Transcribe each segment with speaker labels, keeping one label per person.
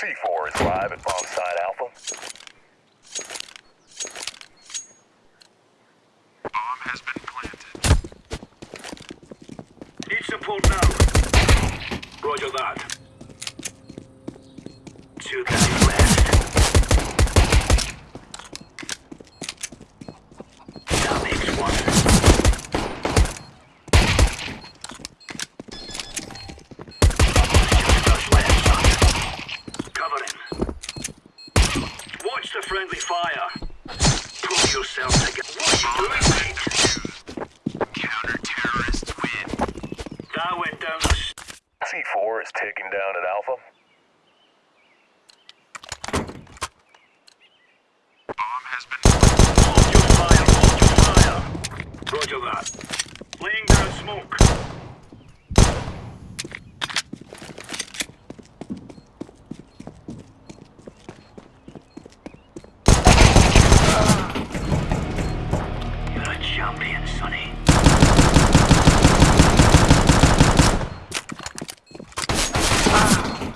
Speaker 1: C4 is live at bomb site Alpha.
Speaker 2: Bomb has been planted.
Speaker 3: Need support now. Roger that. Two guys left. Friendly fire. Pull yourself together. What you doing, mate?
Speaker 2: Counter-terrorists win.
Speaker 3: That went down the s-
Speaker 1: C4 is taking down at Alpha.
Speaker 2: Bomb has been
Speaker 3: Hold your fire, hold your fire. Roger that. Laying down smoke. champion, Sonny. Ah.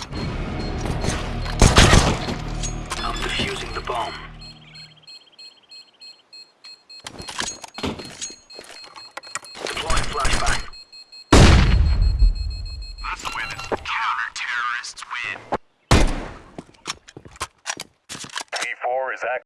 Speaker 3: I'm defusing the bomb. Deploying flashbang. Way that counter-terrorists win. C4 is active.